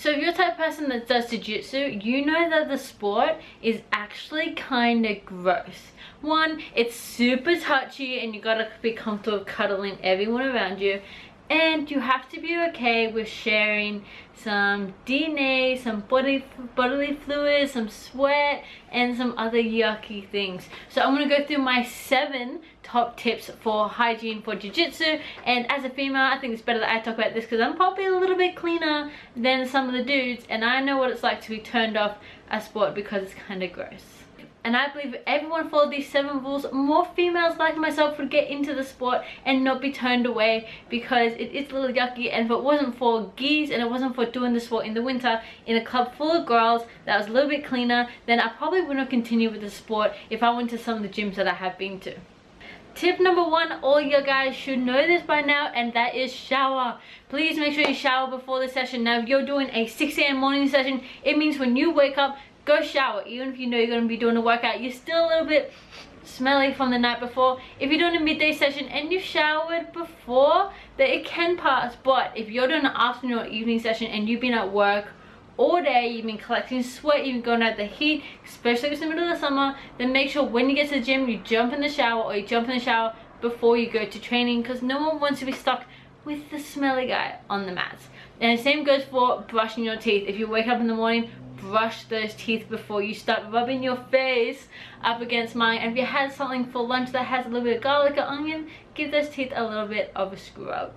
So if you're the type person that does jiu-jitsu, you know that the sport is actually kind of gross. One, it's super touchy and you gotta be comfortable cuddling everyone around you and you have to be okay with sharing some DNA, some body bodily fluids, some sweat, and some other yucky things. So I'm gonna go through my seven top tips for hygiene for jiu-jitsu and as a female I think it's better that I talk about this because I'm probably a little bit cleaner than some of the dudes and I know what it's like to be turned off a sport because it's kind of gross and I believe everyone followed these seven rules, more females like myself would get into the sport and not be turned away because it is a little yucky and if it wasn't for gis and it wasn't for doing the sport in the winter in a club full of girls that was a little bit cleaner, then I probably wouldn't continue with the sport if I went to some of the gyms that I have been to. Tip number one, all you guys should know this by now, and that is shower. Please make sure you shower before the session. Now, if you're doing a 6 a.m. morning session, it means when you wake up, go shower even if you know you're going to be doing a workout you're still a little bit smelly from the night before. If you're doing a midday session and you showered before that it can pass. But if you're doing an afternoon or evening session and you've been at work all day you've been collecting sweat you've been going out the heat especially if it's the middle of the summer then make sure when you get to the gym you jump in the shower or you jump in the shower before you go to training because no one wants to be stuck with the smelly guy on the mats. And the same goes for brushing your teeth. If you wake up in the morning brush those teeth before you start rubbing your face up against mine. And if you had something for lunch that has a little bit of garlic or onion give those teeth a little bit of a scrub.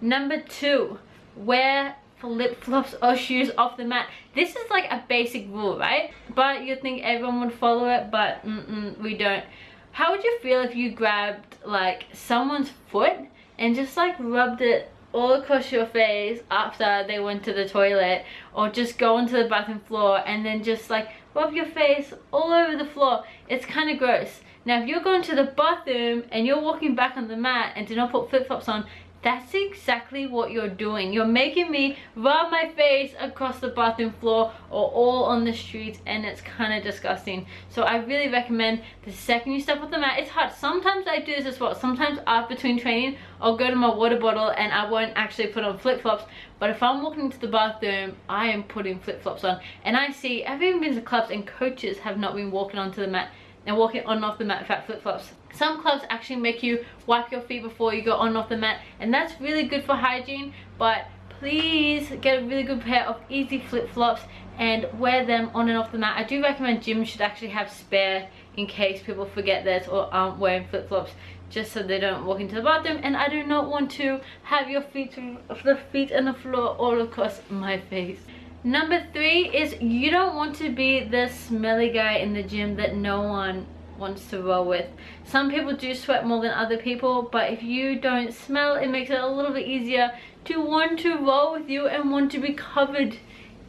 Number two wear flip-flops or shoes off the mat. This is like a basic rule right? But you'd think everyone would follow it but mm -mm, we don't. How would you feel if you grabbed like someone's foot and just like rubbed it all across your face after they went to the toilet or just go onto the bathroom floor and then just like rub your face all over the floor. It's kind of gross. Now if you're going to the bathroom and you're walking back on the mat and do not put flip-flops on that's exactly what you're doing. You're making me rub my face across the bathroom floor or all on the streets and it's kind of disgusting. So i really recommend the second you step off the mat it's hard. Sometimes i do this as well. Sometimes after between training i'll go to my water bottle and i won't actually put on flip-flops. But if i'm walking into the bathroom i am putting flip-flops on. And i see i've even been to clubs and coaches have not been walking onto the mat and walking on and off the mat without flip-flops some clubs actually make you wipe your feet before you go on and off the mat and that's really good for hygiene but please get a really good pair of easy flip-flops and wear them on and off the mat. I do recommend gyms should actually have spare in case people forget this or aren't wearing flip-flops just so they don't walk into the bathroom and i do not want to have your feet the feet on the floor all across my face number three is you don't want to be the smelly guy in the gym that no one wants to roll with. Some people do sweat more than other people, but if you don't smell, it makes it a little bit easier to want to roll with you and want to be covered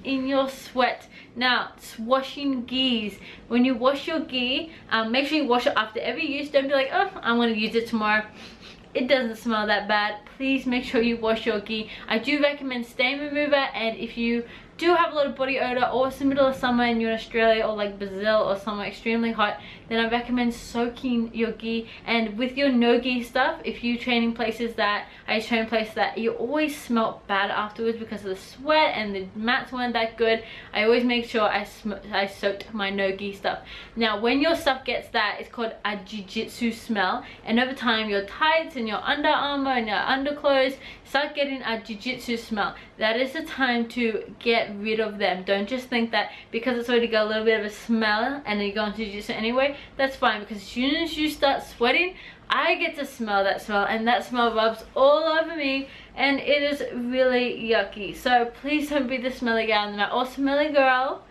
in your sweat. Now, washing gis. When you wash your gi, um, make sure you wash it after every use. Don't be like, oh, I'm going to use it tomorrow it doesn't smell that bad please make sure you wash your gi i do recommend stain remover and if you do have a lot of body odor or it's the middle of summer and you're in Australia or like Brazil or somewhere extremely hot then I recommend soaking your gi. And with your no gi stuff if you train in places that I train places that you always smell bad afterwards because of the sweat and the mats weren't that good I always make sure I, I soaked my no gi stuff. Now when your stuff gets that it's called a jiu-jitsu smell. And over time your tights and your Under Armour and your underclothes start getting a jiu-jitsu smell. That is the time to get rid of them. Don't just think that because it's already got a little bit of a smell and then you go into jiu-jitsu anyway that's fine. Because as soon as you start sweating I get to smell that smell and that smell rubs all over me and it is really yucky. So please don't be the smelly the mat or smelly girl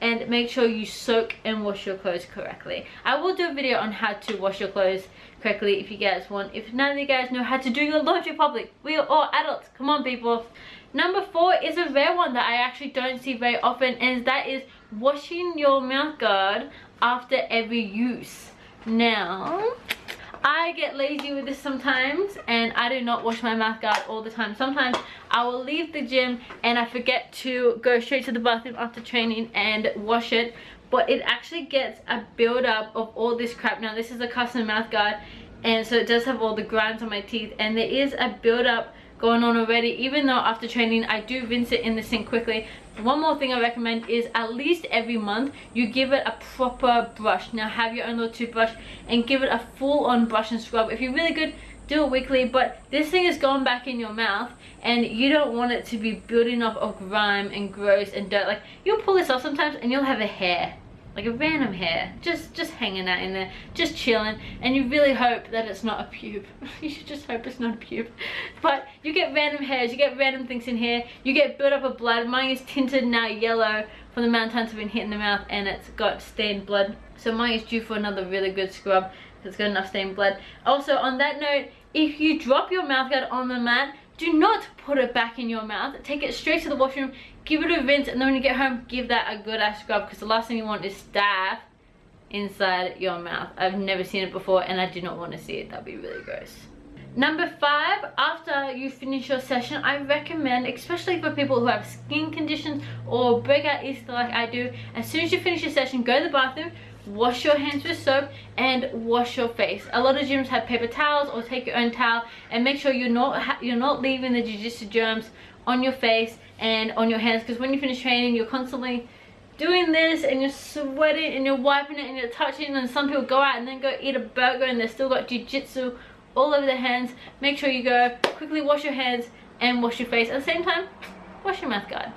and make sure you soak and wash your clothes correctly. I will do a video on how to wash your clothes correctly if you guys want. If none of you guys know how to do your laundry public. We are all adults. Come on people number four is a rare one that i actually don't see very often and that is washing your mouth guard after every use now I get lazy with this sometimes and I do not wash my mouth guard all the time. Sometimes I will leave the gym and I forget to go straight to the bathroom after training and wash it. But it actually gets a build up of all this crap. Now this is a custom mouth guard and so it does have all the grinds on my teeth and there is a build up going on already. Even though after training I do rinse it in the sink quickly. One more thing I recommend is at least every month you give it a proper brush. Now have your own little toothbrush and give it a full on brush and scrub. If you're really good do it weekly but this thing is going back in your mouth and you don't want it to be building up of grime and gross and dirt. Like you'll pull this off sometimes and you'll have a hair like a random hair. Just just hanging out in there. Just chilling. And you really hope that it's not a pube. You should just hope it's not a pube. But you get random hairs. You get random things in here. You get built up of blood. Mine is tinted now yellow from the amount times I've been hit in the mouth and it's got stained blood. So mine is due for another really good scrub. It's got enough stained blood. Also on that note if you drop your mouth guard on the mat do not put it back in your mouth. Take it straight to the washroom. Give it a rinse and then when you get home give that a good ass scrub because the last thing you want is staph inside your mouth. I've never seen it before and i do not want to see it. That'd be really gross. Number five, after you finish your session, I recommend, especially for people who have skin conditions or breakout Easter like I do, as soon as you finish your session, go to the bathroom, wash your hands with soap and wash your face. A lot of gyms have paper towels or take your own towel and make sure you're not you're not leaving the jiu-jitsu germs on your face and on your hands because when you finish training you're constantly doing this and you're sweating and you're wiping it and you're touching and some people go out and then go eat a burger and they've still got jiu-jitsu all over their hands. Make sure you go quickly wash your hands and wash your face. At the same time wash your mouth guard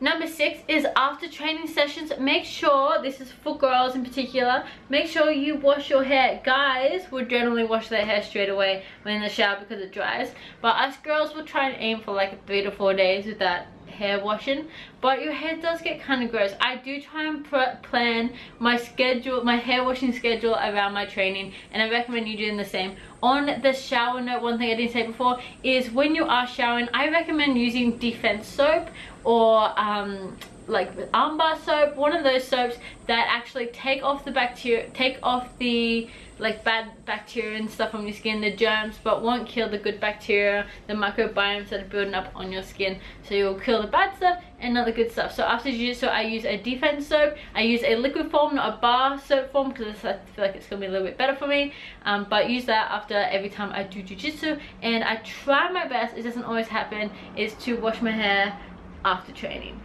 Number six is after training sessions, make sure, this is for girls in particular, make sure you wash your hair. Guys would generally wash their hair straight away when in the shower because it dries. But us girls will try and aim for like three to four days with that hair washing but your hair does get kind of gross. I do try and plan my schedule my hair washing schedule around my training and i recommend you doing the same. On the shower note one thing i didn't say before is when you are showering i recommend using defense soap or um, like armbar soap one of those soaps that actually take off the bacteria take off the like bad bacteria and stuff on your skin the germs but won't kill the good bacteria the microbiomes that are building up on your skin. So you'll kill the bad stuff and not the good stuff. So after jiu-jitsu i use a defense soap. I use a liquid form not a bar soap form because i feel like it's gonna be a little bit better for me. Um, but use that after every time i do jiu-jitsu. And i try my best it doesn't always happen is to wash my hair after training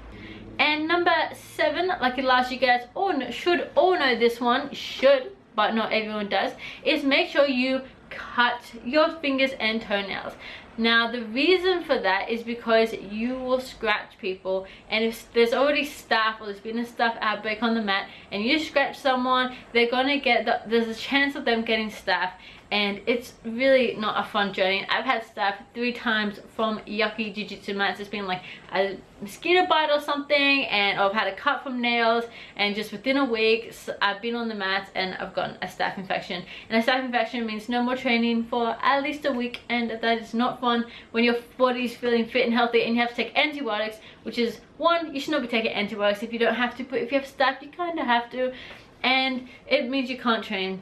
and number seven like last you guys all know, should all know this one should but not everyone does is make sure you cut your fingers and toenails. Now the reason for that is because you will scratch people and if there's already staph or there's been a staph outbreak on the mat and you scratch someone they're gonna get the, there's a chance of them getting staph and it's really not a fun journey. I've had staph three times from yucky jiu-jitsu mats it's been like a mosquito bite or something and i've had a cut from nails and just within a week i've been on the mats and i've gotten a staph infection. And a staph infection means no more training for at least a week and that is not fun when your body's feeling fit and healthy and you have to take antibiotics which is one you should not be taking antibiotics. If you don't have to but if you have staph you kind of have to. And it means you can't train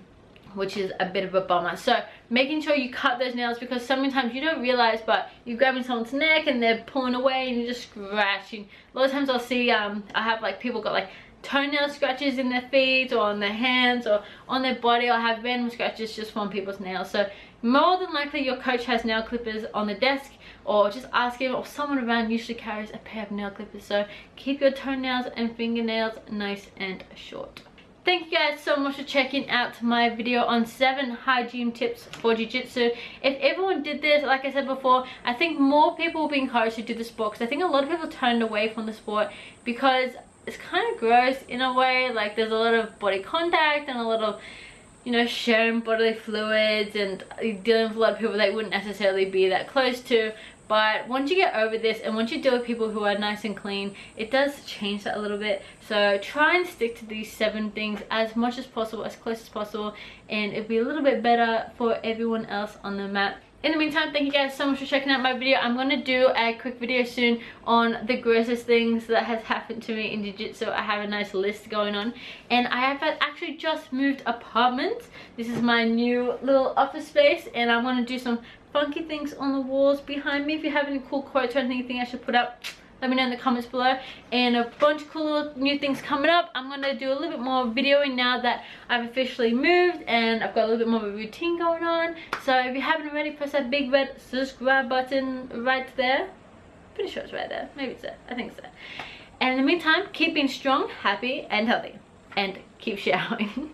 which is a bit of a bummer. So making sure you cut those nails because sometimes you don't realize but you're grabbing someone's neck and they're pulling away and you're just scratching. A lot of times i'll see um i have like people got like toenail scratches in their feet or on their hands or on their body. I have random scratches just from people's nails. So more than likely your coach has nail clippers on the desk or just ask him or someone around usually carries a pair of nail clippers. So keep your toenails and fingernails nice and short Thank you guys so much for checking out my video on 7 hygiene tips for Jiu-Jitsu. If everyone did this, like I said before, I think more people will be encouraged to do the sport because I think a lot of people turned away from the sport because it's kind of gross in a way. Like there's a lot of body contact and a lot of you know, sharing bodily fluids and uh, dealing with a lot of people that wouldn't necessarily be that close to. But once you get over this and once you deal with people who are nice and clean it does change that a little bit. So try and stick to these seven things as much as possible as close as possible and it'll be a little bit better for everyone else on the mat in the meantime thank you guys so much for checking out my video. I'm to do a quick video soon on the grossest things that has happened to me in jiu-jitsu i have a nice list going on. And i have actually just moved apartments. This is my new little office space and i'm going to do some funky things on the walls behind me. If you have any cool quotes or anything i should put up let me know in the comments below. And a bunch of cool new things coming up. I'm gonna do a little bit more videoing now that i've officially moved and i've got a little bit more of a routine going on. So if you haven't already press that big red subscribe button right there. Pretty sure it's right there. Maybe it's there. I think so and in the meantime keep being strong happy and healthy. And keep showering